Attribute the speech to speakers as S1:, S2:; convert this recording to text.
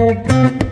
S1: Música